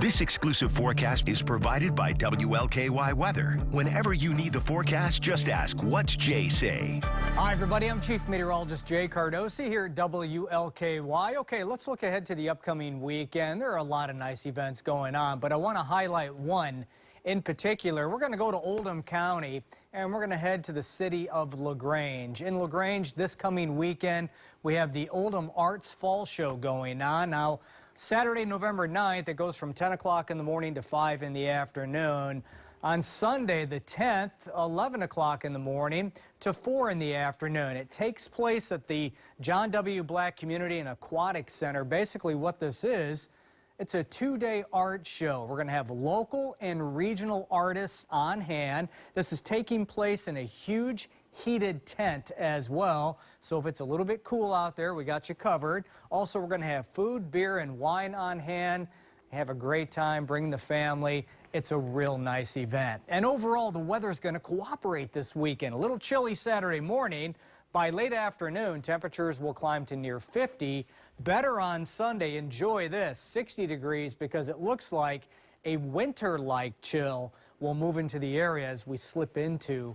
This exclusive forecast is provided by WLKY Weather. Whenever you need the forecast, just ask, what's Jay say? Hi, everybody. I'm Chief Meteorologist Jay Cardosi here at WLKY. Okay, let's look ahead to the upcoming weekend. There are a lot of nice events going on, but I want to highlight one in particular. We're going to go to Oldham County and we're going to head to the city of LaGrange. In LaGrange this coming weekend, we have the Oldham Arts Fall Show going on. Now, Saturday, November 9th, it goes from 10 o'clock in the morning to 5 in the afternoon. On Sunday, the 10th, 11 o'clock in the morning to 4 in the afternoon. It takes place at the John W. Black Community and Aquatic Center. Basically, what this is, it's a two-day art show. We're going to have local and regional artists on hand. This is taking place in a huge heated tent as well. So if it's a little bit cool out there, we got you covered. Also, we're going to have food, beer, and wine on hand. Have a great time, bring the family. It's a real nice event. And overall, the weather is going to cooperate this weekend. A little chilly Saturday morning. By late afternoon, temperatures will climb to near 50. Better on Sunday. Enjoy this, 60 degrees, because it looks like a winter-like chill will move into the area as we slip into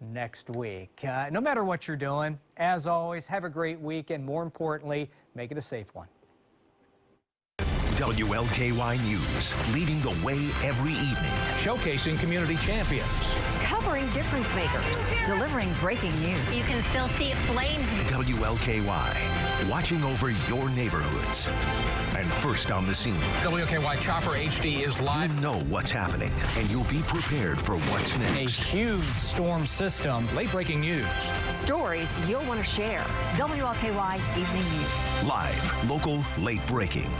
next week. Uh, no matter what you're doing, as always, have a great week, and more importantly, make it a safe one. WLKY News, leading the way every evening. Showcasing community champions. Covering difference makers. Delivering breaking news. You can still see flames. WLKY, watching over your neighborhoods. And first on the scene. WLKY Chopper HD is live. You know what's happening, and you'll be prepared for what's next. A huge storm system. Late breaking news. Stories you'll want to share. WLKY Evening News. Live, local, late breaking.